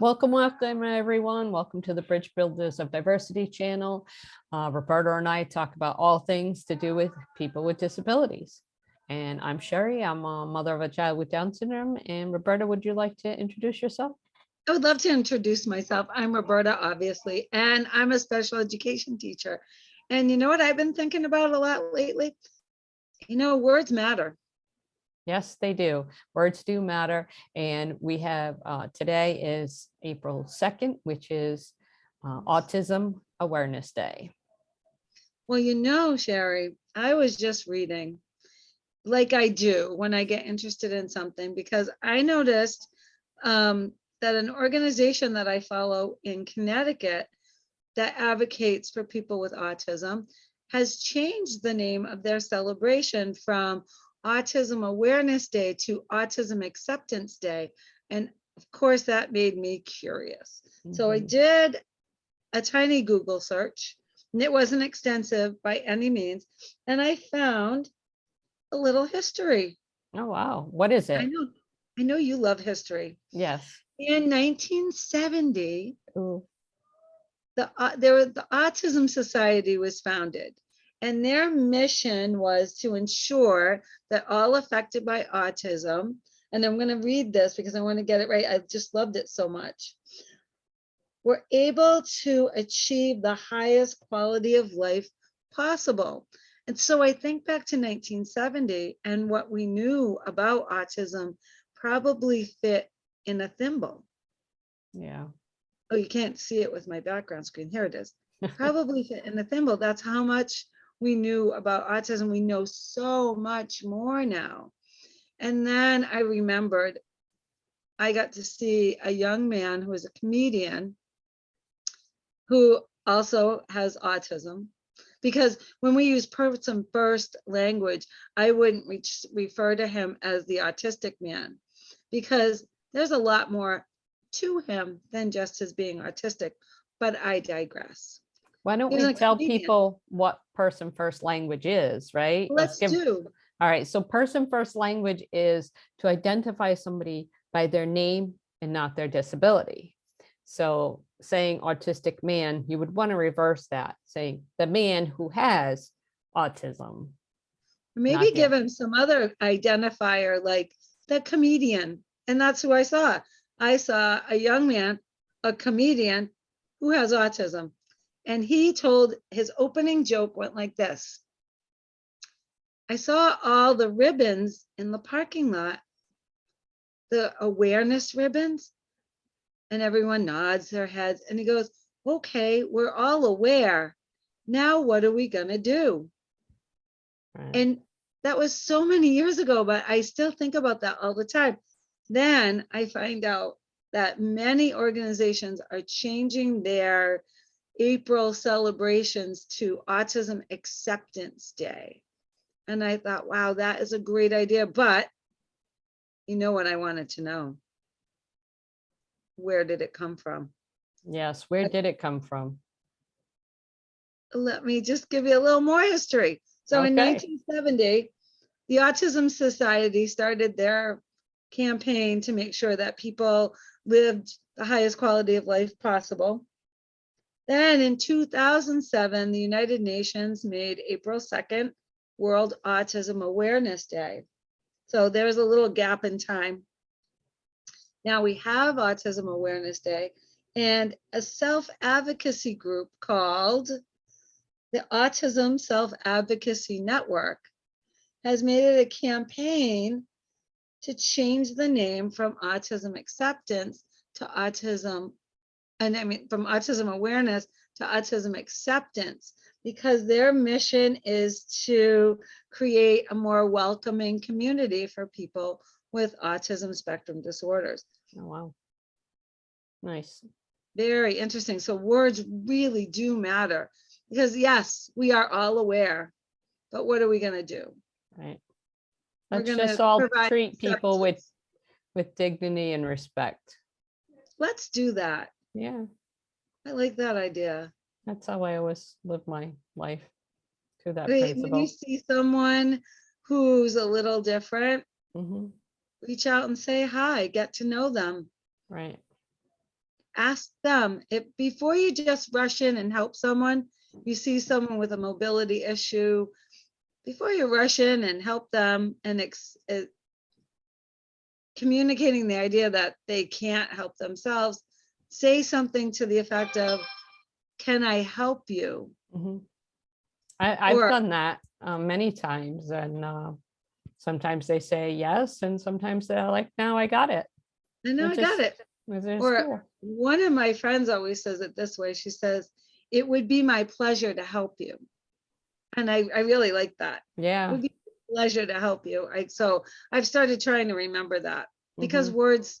Welcome, welcome, everyone. Welcome to the Bridge Builders of Diversity channel. Uh, Roberta and I talk about all things to do with people with disabilities. And I'm Sherry. I'm a mother of a child with Down syndrome. And Roberta, would you like to introduce yourself? I would love to introduce myself. I'm Roberta, obviously, and I'm a special education teacher. And you know what I've been thinking about a lot lately? You know, words matter. Yes, they do. Words do matter. And we have, uh, today is April 2nd, which is uh, Autism Awareness Day. Well, you know, Sherry, I was just reading, like I do when I get interested in something, because I noticed um, that an organization that I follow in Connecticut that advocates for people with autism has changed the name of their celebration from Autism Awareness Day to Autism Acceptance Day. And of course, that made me curious. So I Mhm. did a tiny Google search, and it wasn't extensive by any means. And I found a little history. Oh, wow. What is it? I know, I know you love history. Yes. In 1970, Ooh, the, au- there, the Autism Society was founded. And their mission was to ensure that all affected by autism, and I'm going to read this because I want to get it right. I just loved it so much. Were able to achieve the highest quality of life possible. And so I think back to 1970 and what we knew about autism probably fit in a thimble. yeah. Oh, you can't see it with my background screen. Here it is. Probably fit in the thimble. That's how much we knew about autism. We know so much more now. And then I remembered I got to see a young man who is a comedian who also has autism. Because when we use person first language, I wouldn't refer to him as the autistic man because there's a lot more to him than just his being autistic, but I digress. Why don't we tell people what person first language is, right? Let's give- do. All right, so person first language is to identify somebody by their name and not their disability. So saying autistic man, you would want to reverse that, saying the man who has autism. Maybe Not give him some other identifier like the comedian. And that's who I saw. I saw a young man, a comedian who has autism. And he told his opening joke went like this. I saw all the ribbons in the parking lot, the awareness ribbons. And everyone nods their heads and he goes, okay, we're all aware. Now what are we gonna do? right? And that was so many years ago, but I still think about that all the time. Then I find out that many organizations are changing their April celebrations to Autism Acceptance Day. And I thought, wow, that is a great idea. But you know what I wanted to know? Where did it come from? Yes, where did it come from? let me just give you a little more history. So in 1970, the Autism Society started their campaign to make sure that people lived the highest quality of life possible. Then in 2007, the United Nations made April 2nd World Autism Awareness Day. So there's a little gap in time. Now we have Autism Awareness Day and a self-advocacy group called the Autism Self-Advocacy Network has made it a campaign to change the name from autism acceptance to autism, and I mean, from autism awareness to autism acceptance, because their mission is to create a more welcoming community for people with autism spectrum disorders. Oh, wow. Nice. Very interesting. So words really do matter because yes, we are all aware, but what are we gonna do? Right. We're Let's just all treat people with, with dignity and respect. Let's do that. Yeah, I like that idea. that's how I always live my life to that Wait, When principle. you see someone who's a little different, Mhm, reach out and say hi, get to know them. Right. ask them if, before you just rush in and help someone, you see someone with a mobility issue, before you rush in and help them and ex, communicating the idea that they can't help themselves, say something to the effect of, can I help you? Mhm. I, I've Or- done that uh, many times and uh, sometimes they say yes and sometimes they're like, now I got it. I know I got it. Or- cool. One of my friends always says it this way. She says, it would be my pleasure to help you. And I, I really like that. It Yeah. would be a pleasure to help you. I, so I've started trying to remember that because mhm, words,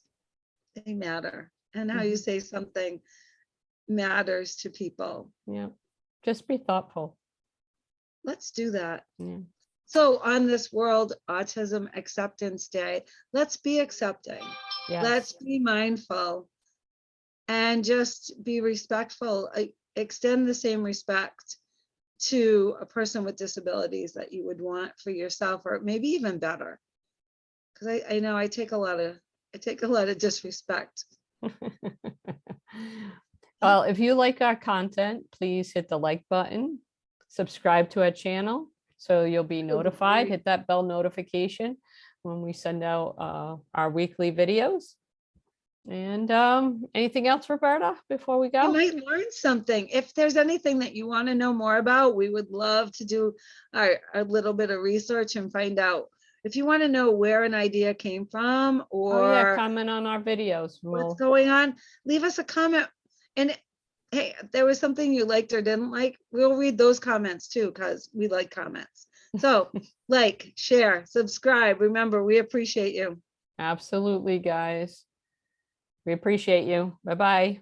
they matter. And how you Mhm. say something matters to people. Yeah. Just be thoughtful. Let's do that. Yeah. So on this World Autism Acceptance Day, let's be accepting. Let's be mindful and just be respectful. I- Extend the same respect to a person with disabilities that you would want for yourself, or maybe even better. Because I, I know I take a lot of, I take a lot of disrespect. Well, if you like our content, please hit the like button, subscribe to our channel, so you'll be notified, hit that bell notification when we send out uh, our weekly videos. And um, anything else, Roberta, before we go? You might learn something. If there's anything that you want to know more about, we would love to do our, a little bit of research and find out. If you want to know where an idea came from Oh, yeah, or comment on our videos. We'll, what's going on, leave us a comment. And hey, there was something you liked or didn't like, we'll read those comments too, because we like comments. So like, share, subscribe. Remember, we appreciate you. absolutely, guys. We appreciate you. Bye-bye.